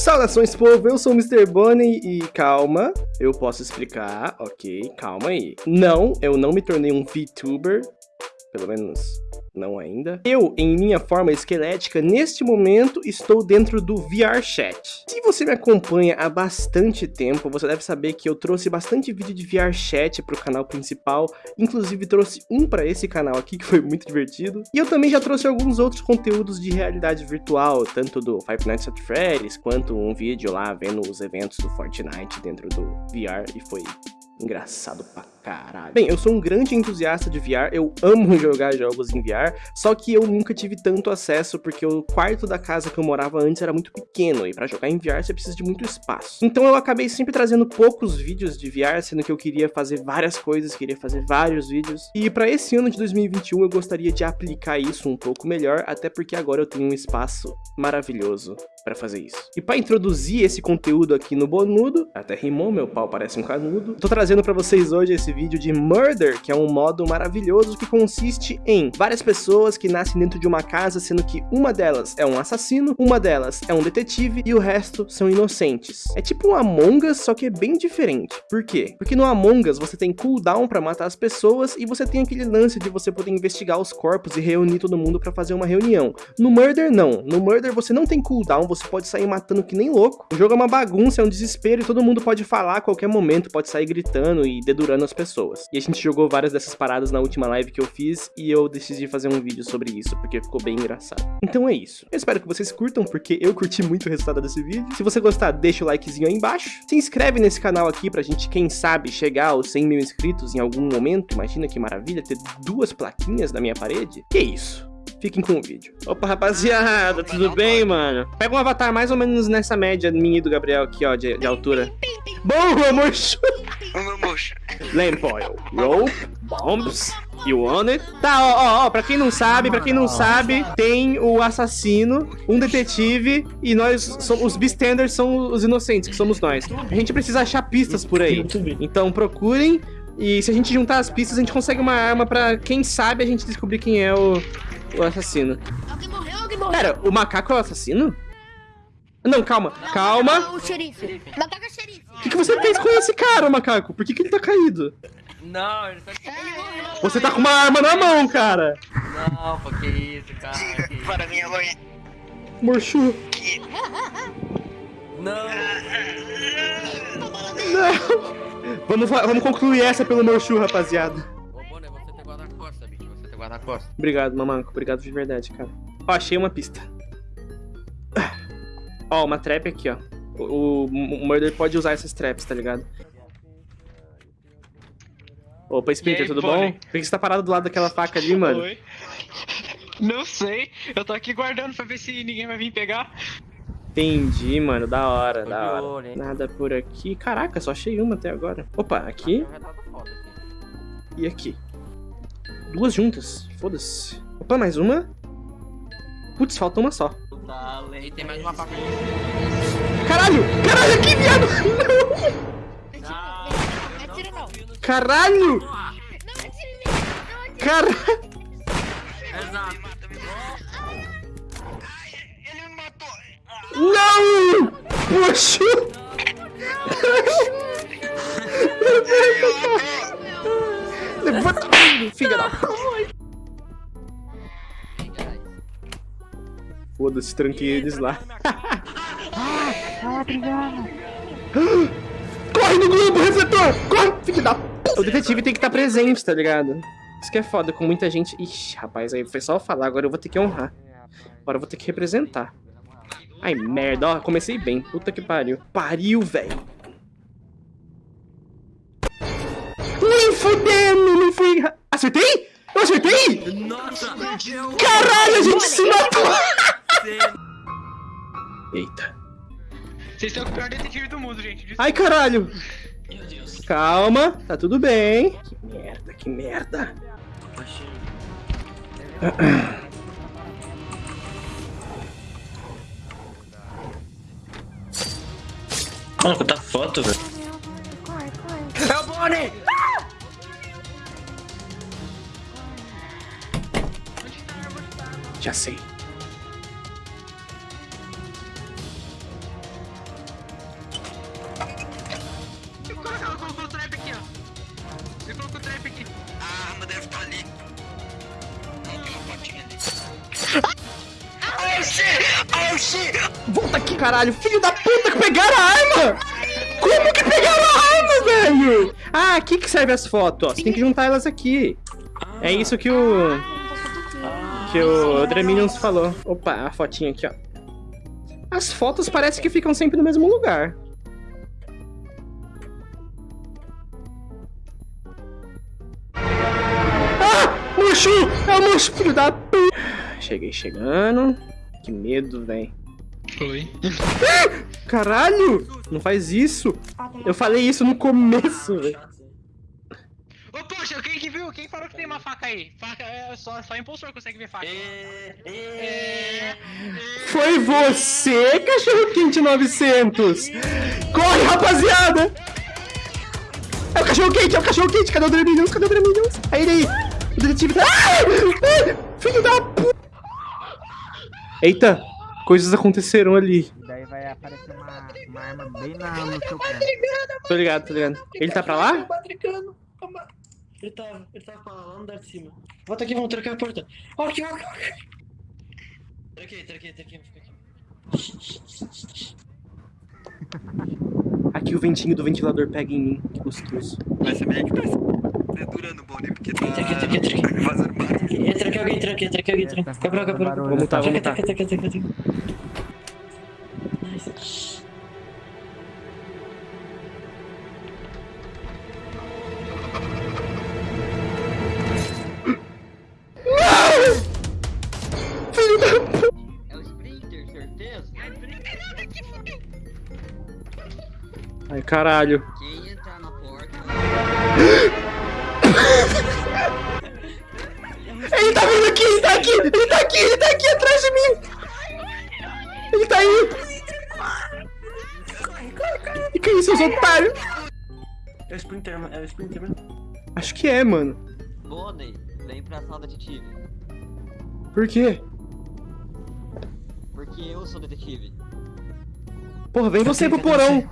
Saudações povo, eu sou o Mr. Bunny e calma, eu posso explicar, ok, calma aí. Não, eu não me tornei um VTuber, pelo menos não ainda. Eu, em minha forma esquelética, neste momento estou dentro do VR Chat. Se você me acompanha há bastante tempo, você deve saber que eu trouxe bastante vídeo de VR Chat para o canal principal, inclusive trouxe um para esse canal aqui, que foi muito divertido. E eu também já trouxe alguns outros conteúdos de realidade virtual, tanto do Five Nights at Freddy's, quanto um vídeo lá vendo os eventos do Fortnite dentro do VR, e foi engraçado pra caralho. Bem, eu sou um grande entusiasta de VR, eu amo jogar jogos em VR, só que eu nunca tive tanto acesso porque o quarto da casa que eu morava antes era muito pequeno e para jogar em VR você precisa de muito espaço. Então eu acabei sempre trazendo poucos vídeos de VR, sendo que eu queria fazer várias coisas, queria fazer vários vídeos. E para esse ano de 2021 eu gostaria de aplicar isso um pouco melhor, até porque agora eu tenho um espaço maravilhoso para fazer isso. E para introduzir esse conteúdo aqui no Bonudo, até rimou, meu pau parece um canudo, tô trazendo para vocês hoje esse vídeo de Murder, que é um modo maravilhoso que consiste em várias pessoas que nascem dentro de uma casa, sendo que uma delas é um assassino, uma delas é um detetive e o resto são inocentes. É tipo um Among Us, só que é bem diferente. Por quê? Porque no Among Us você tem cooldown para matar as pessoas e você tem aquele lance de você poder investigar os corpos e reunir todo mundo para fazer uma reunião. No Murder não. No Murder você não tem cooldown, você pode sair matando que nem louco. O jogo é uma bagunça, é um desespero e todo mundo pode falar a qualquer momento, pode sair gritando e dedurando as pessoas. E a gente jogou várias dessas paradas na última live que eu fiz e eu decidi fazer um vídeo sobre isso, porque ficou bem engraçado. Então é isso. Eu espero que vocês curtam, porque eu curti muito o resultado desse vídeo. Se você gostar, deixa o likezinho aí embaixo. Se inscreve nesse canal aqui pra gente, quem sabe, chegar aos 100 mil inscritos em algum momento. Imagina que maravilha ter duas plaquinhas na minha parede. Que isso? Fiquem com o vídeo. Opa, rapaziada, tudo bem, mano? Pega um avatar mais ou menos nessa média minha e do Gabriel aqui, ó, de, de altura. Bom, amor! Lamp oil, rope, bombs, you want it? Tá, ó, ó, ó, pra quem não sabe, pra quem não sabe, tem o assassino, um detetive e nós, somos, os bystanders são os inocentes, que somos nós. A gente precisa achar pistas por aí. Então procurem e se a gente juntar as pistas, a gente consegue uma arma pra, quem sabe, a gente descobrir quem é o, o assassino. Alguém morreu, alguém morreu. Pera, o macaco é o assassino? Não, calma, calma. Não, o xerife. Macaco é xerife. O que, que você fez com esse cara, macaco? Por que, que ele tá caído? Não, ele tá... Ele morreu. Você tá com uma arma na mão, cara. Não, pô, que isso, cara. Que isso. Para minha mãe. Morchu. Não, Não. Vamos, vamos concluir essa pelo Morchu, rapaziada. Guarda-costa, bicho. Você tem guarda-costa. Obrigado, mamanco. Obrigado de verdade, cara. Ó, achei uma pista. Ó, uma trap aqui, ó. O, o, Murder pode usar essas traps, tá ligado? Opa, Splinter, aí, tudo bom? Por que você tá parado do lado daquela faca ali, mano? Oi. Não sei. Eu tô aqui guardando pra ver se ninguém vai vir pegar. Entendi, mano. Da hora, da hora. Nada por aqui. Caraca, só achei uma até agora. Opa, aqui aqui. e aqui. Duas juntas. Foda-se. Opa, mais uma. Putz, falta uma só. E tem mais uma faca. Caralho! Caralho, aqui, viado! Não atira não. Não! Caralho! Não atira em mim. Não atira. Caralho! Exato. Ele me matou. Não! Poxa! Levanta, filha da... Foda-se, tranquei eles lá. Corre no globo, refletor! Corre, filho da... O detetive tem que estar presente, tá ligado? Isso que é foda, com muita gente... Ixi, rapaz, aí foi só eu falar, agora eu vou ter que honrar. Agora eu vou ter que representar. Ai, merda, ó, comecei bem. Puta que pariu. Pariu, velho. Nem fudendo. Acertei? Eu acertei? Nossa! Caralho, a gente se matou! Eita. Vocês são o pior detetive do mundo, gente. Desculpa. Ai, caralho. Calma, tá tudo bem. Que merda, que merda. Mano, quanta foto, velho. É o Bonnie! Já sei. Volta aqui, caralho. Filho da puta, que pegaram a arma! Como que pegaram a arma, velho? Ah, aqui que serve as fotos. Ó. Você tem que juntar elas aqui. É isso que o... Que o Dreminions falou. Opa, a fotinha aqui, ó. As fotos parece que ficam sempre no mesmo lugar. Ah! Mochu! É o Mochu, filho da p... Cheguei chegando. Que medo, velho. Foi. Caralho! Não faz isso! Eu falei isso no começo, velho. Ô, poxa, quem que viu? Quem falou que tem uma faca aí? Faca é só, só impostor consegue ver faca. É. Foi você, cachorro quente 900! Corre, rapaziada! É o cachorro quente, é o cachorro quente! Cadê o Dreminions? Cadê o Dreminions? Aí ele aí! O detetive tá... Ah! Filho da p... Eita! Coisas aconteceram ali. Daí vai aparecer uma, uma arma bem na, no seu pé. Tô ligado, tô ligado. Ele tá pra lá? Ele tava, ele tava pra lá, lá no andar de cima. Volta aqui, vamos trancar a porta. Ó, aqui, ó, aqui, ó, aqui. Tranquei, tranquei, tranquei, fica aqui. Aqui o ventinho do ventilador pega em mim. Que gostoso. Vai ser melhor que parece durando o Bonnie, porque tá Tranquei, tranquei, tranquei. fazendo barulho. É, tranquei alguém, tranquei, tranquei alguém, tranquei. Quebra, quebra. Vamos mutar, vamos mutar. Tranquei, tranquei, tranquei, tranquei. Nice. Ai, caralho. Quem entrar na porta... Ele tá vindo aqui, ele tá aqui, ele tá aqui, ele tá aqui atrás de mim. Ele tá aí. E que isso, seus otários? É o Sprinter, mano, é o Sprinter mesmo. Acho que é, mano. Bonnie, vem pra sala detetive. Por quê? Porque eu sou detetive. Porra, vem você pro porão.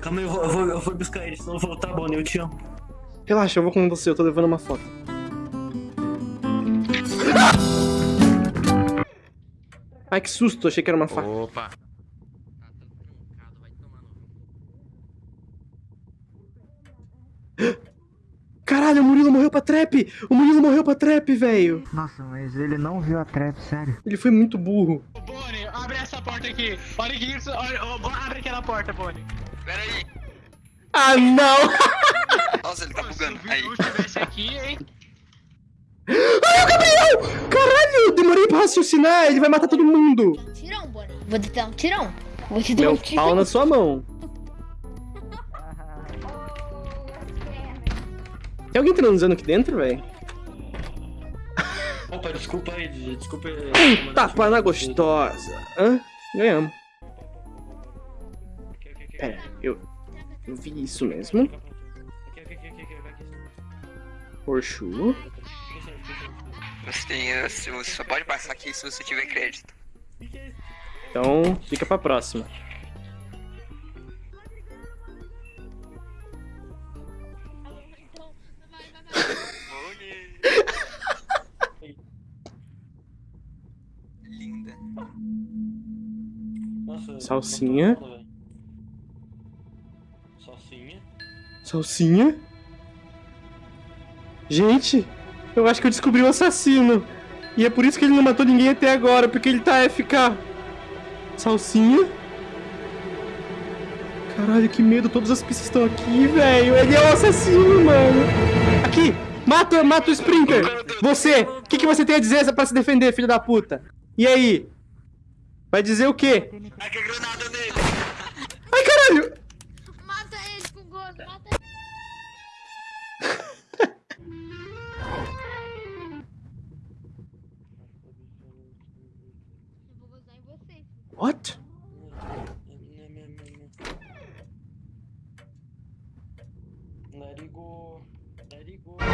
Calma aí, eu vou, eu vou, eu vou buscar ele, senão eu vou voltar, Bonnie, eu te amo. Relaxa, eu vou com você, eu tô levando uma foto. Ai, que susto, achei que era uma faca. Opa. Caralho, o Murilo morreu pra trap! O Murilo morreu pra trap, velho! Nossa, mas ele não viu a trap, sério. Ele foi muito burro. Ô, Bonnie, abre essa porta aqui. Olha que isso. Olha, ó, abre aquela porta, Bonnie. Pera aí. Ah, não! Nossa, ele tá se bugando. o Aí. Vitor estivesse aqui, hein? Ai, o Gabriel! Caralho, eu demorei pra raciocinar, ele vai matar todo mundo. Tirão, Bonnie. Vou te dar um tirão. Vou te dar Meu um tirão. pau na sua mão. Tem alguém transando aqui dentro, velho? Opa, desculpa aí, desculpa aí. Um tapa na gostosa. Hã? Ganhamos. Pera, eu, vi isso mesmo. Porschu. Você, tem, eh, você só pode passar aqui se você tiver crédito. Então, fica pra próxima. Linda. Salsinha. Salsinha? Gente, eu acho que eu descobri o assassino. E é por isso que ele não matou ninguém até agora, porque ele tá FK. Salsinha? Caralho, que medo, todas as pistas estão aqui, velho. Ele é o assassino, mano. Aqui, mata, mata o Sprinter. Você, o que, que você tem a dizer pra se defender, filho da puta? E aí? Vai dizer o quê? Ai, que granada nele. Ai, caralho! people.